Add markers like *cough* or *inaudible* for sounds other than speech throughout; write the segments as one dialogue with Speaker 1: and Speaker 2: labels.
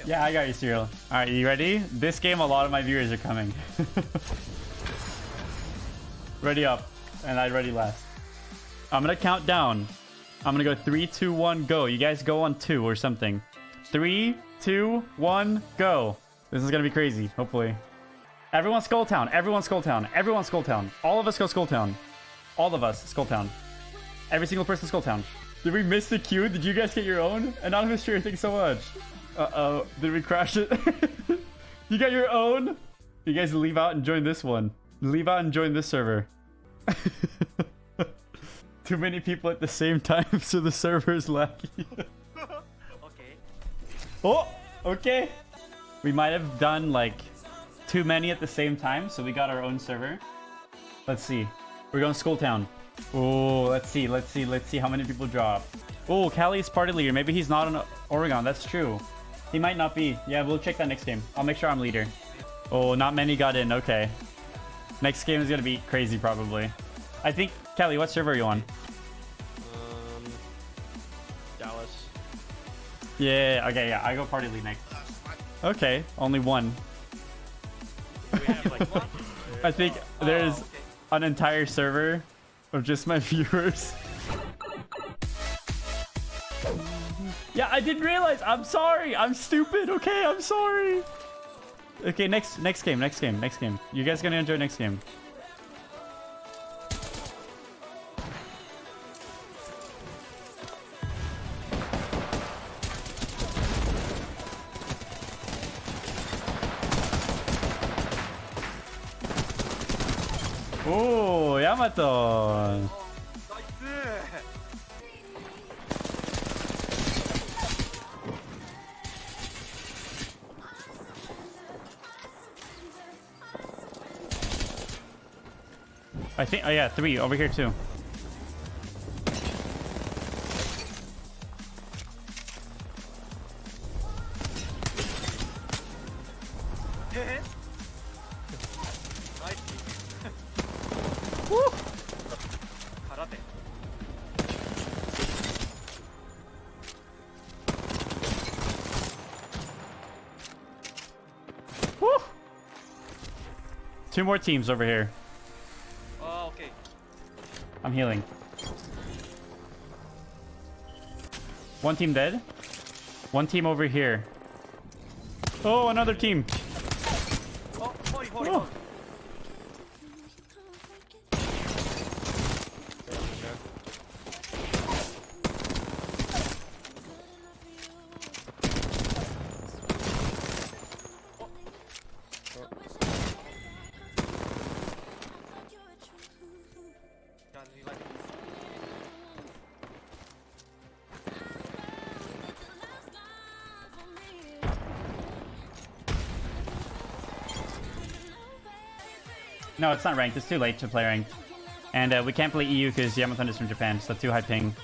Speaker 1: kill.
Speaker 2: Yeah, I got you, Cyril. Alright, you ready? This game, a lot of my viewers are coming. *laughs* ready up. And I ready last. I'm gonna count down. I'm gonna go three, two, one, go. You guys go on two or something. Three, two, one, go. This is gonna be crazy, hopefully. Everyone Skull Town. Everyone Skull Town. Everyone Skull Town. All of us go Skull Town. All of us Skull Town. Every single person Skull Town. Did we miss the queue? Did you guys get your own? Anonymous Cheer, thanks so much. Uh-oh. Did we crash it? *laughs* you got your own? You guys leave out and join this one. Leave out and join this server. *laughs* Too many people at the same time, *laughs* so the server is laggy.
Speaker 1: Okay.
Speaker 2: oh, okay. We might have done like too many at the same time, so we got our own server. Let's see. We're going to Skull Town. Oh, let's see, let's see, let's see how many people drop. Oh, Callie's party leader. Maybe he's not in Oregon. That's true. He might not be. Yeah, we'll check that next game. I'll make sure I'm leader. Oh, not many got in. Okay. Next game is going to be crazy, probably. I think, Kelly, what server are you on?
Speaker 3: Um, Dallas.
Speaker 2: Yeah, okay, yeah. I go party lead next. Okay, only one.
Speaker 3: We have like *laughs*
Speaker 2: I think
Speaker 1: Oh,
Speaker 2: there's
Speaker 1: okay.
Speaker 2: an entire server of just my *laughs* viewers. Yeah, I didn't realize. I'm sorry. I'm stupid. Okay, I'm sorry. Okay, next next game, next game, next game. You guys gonna enjoy next game. Oh, Yamato. I think, oh yeah, three over here too. Two more teams over here. I'm healing. One team dead. One team over here. Oh, another team. No, it's not ranked. It's too late to play ranked. And uh, we can't play EU because Yamathon is from Japan, so too high ping.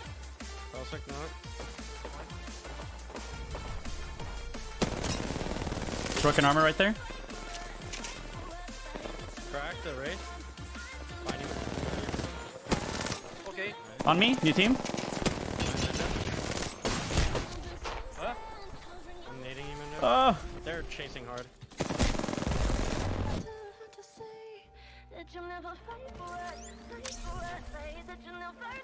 Speaker 2: Broken armor right there.
Speaker 3: Crack the race.
Speaker 1: Okay.
Speaker 2: On me, new team. Oh.
Speaker 3: They're chasing hard.
Speaker 4: You'll never fight for us, fight for us. Say that you'll never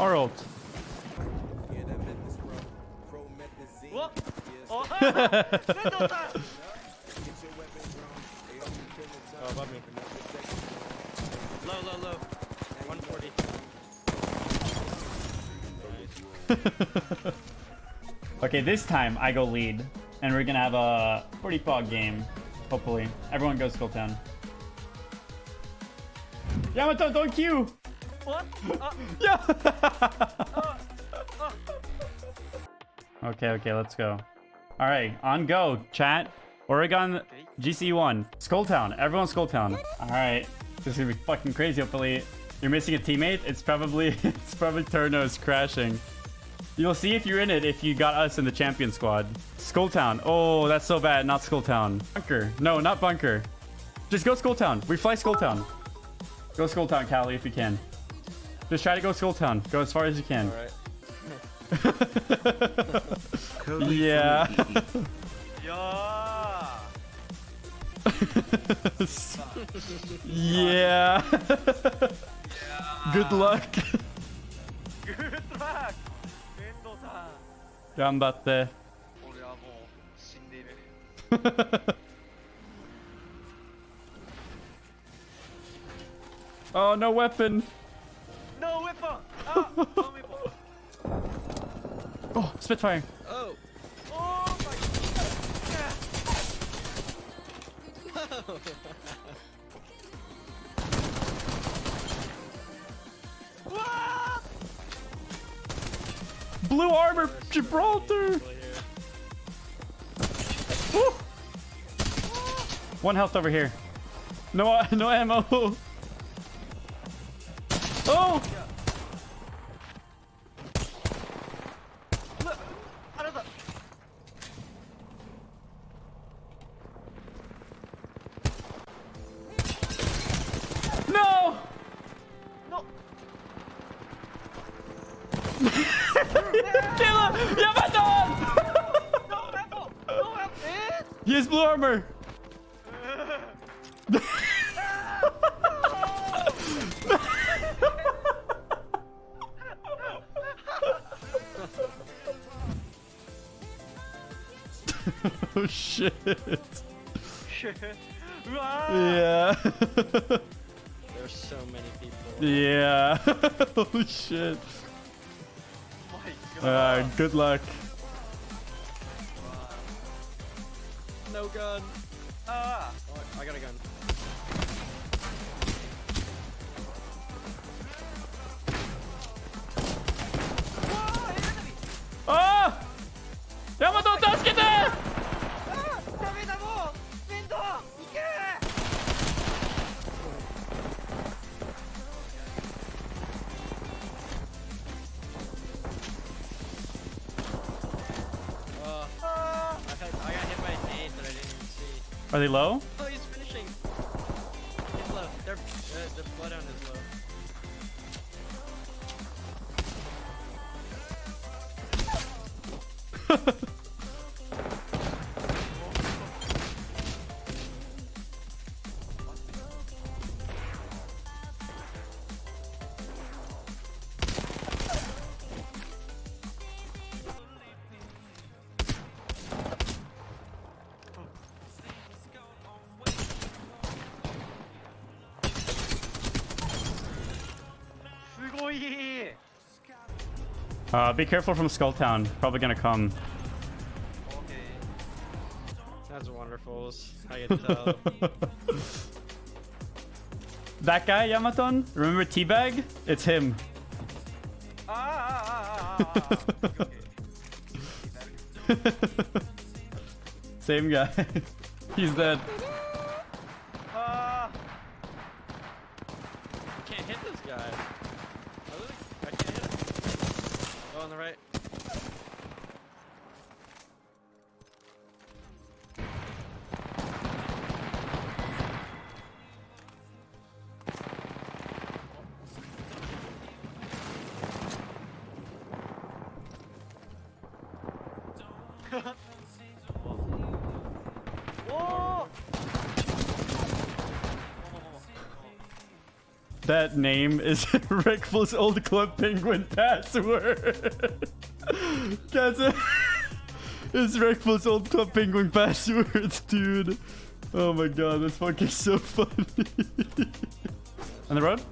Speaker 2: Our ult.
Speaker 3: oh, above me. Low, low, low. 140.
Speaker 2: Okay, this time I go lead, and we're gonna have a pretty fog game, hopefully. Everyone goes Skull Town. Yamato, don't queue! *laughs* *laughs* Okay, okay, let's go. All right, on go, chat. Oregon GC1. Skulltown. Everyone Skulltown. All right. This is gonna be fucking crazy. Hopefully, you're missing a teammate. It's probably *laughs* it's probably Turnos crashing. You'll see if you're in it if you got us in the champion squad. Skulltown. Oh, that's so bad. Not Skulltown. Bunker. No, not Bunker. Just go Skulltown. We fly Skulltown. Go Skulltown, Callie, if you can. Just try to go Skull Town. Go as far as you can. *laughs* Yeah.
Speaker 1: yeah. *laughs*
Speaker 2: yeah. Good luck.
Speaker 1: Good luck. 遠藤さん。
Speaker 2: 頑張って。
Speaker 1: 俺はもう死んで
Speaker 2: いる。oh, *laughs*
Speaker 1: no weapon.
Speaker 2: Oh, Spitfire.
Speaker 3: Oh!
Speaker 1: Oh my god. 와!
Speaker 2: Blue armor, Gibraltar. One health over here. No, *laughs* no ammo. He has blue armor. *laughs* oh shit.
Speaker 1: 우와.
Speaker 2: Yeah.
Speaker 3: There's so many people.
Speaker 2: yeah. *laughs* oh shit.
Speaker 1: God.
Speaker 2: Uh, good luck.
Speaker 3: No gun!
Speaker 1: Ah!
Speaker 3: Oh, I got a gun.
Speaker 2: They low?
Speaker 3: Oh, he's finishing! He's low. Their, uh, their bloodhound is low. *laughs*
Speaker 2: Uh, be careful from Skulltown. Probably gonna come.
Speaker 1: Okay.
Speaker 3: That's wonderful. I can tell. *laughs*
Speaker 2: that guy, Yamaton? Remember Teabag? It's him.
Speaker 1: Ah, ah, ah, ah, ah okay. *laughs*
Speaker 2: Same guy. *laughs* He's dead.
Speaker 1: Uh,
Speaker 3: can't hit this guy. Oh, on the right.
Speaker 1: 오. *laughs*
Speaker 2: That name is *laughs* Rickful's old club penguin password. *laughs* That's it. *laughs* it's Rickful's old club penguin passwords, dude. Oh my god, that's fucking so funny. On the road?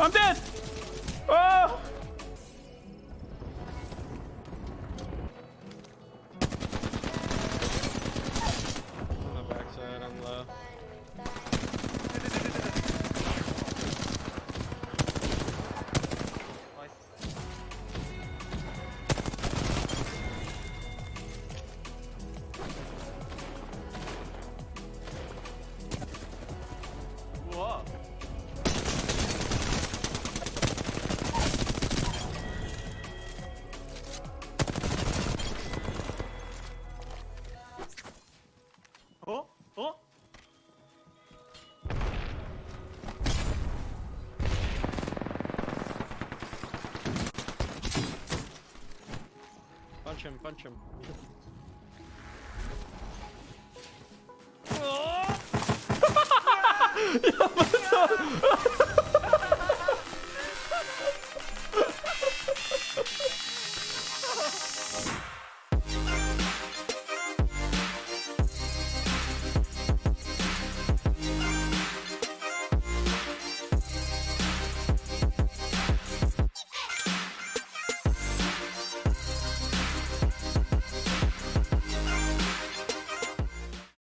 Speaker 2: Woo! I'm dead! Панчим, панчим. Я